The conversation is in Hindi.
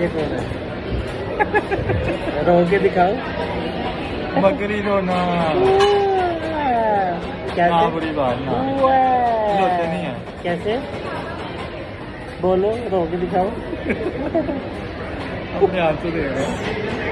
ये कौन है? रो के दिखाओ। बकरी रोना क्या बुरी बात ना। रोते नहीं है। कैसे? बोलो रो के दिखाओ। अपने हाथ से देख रहे हैं।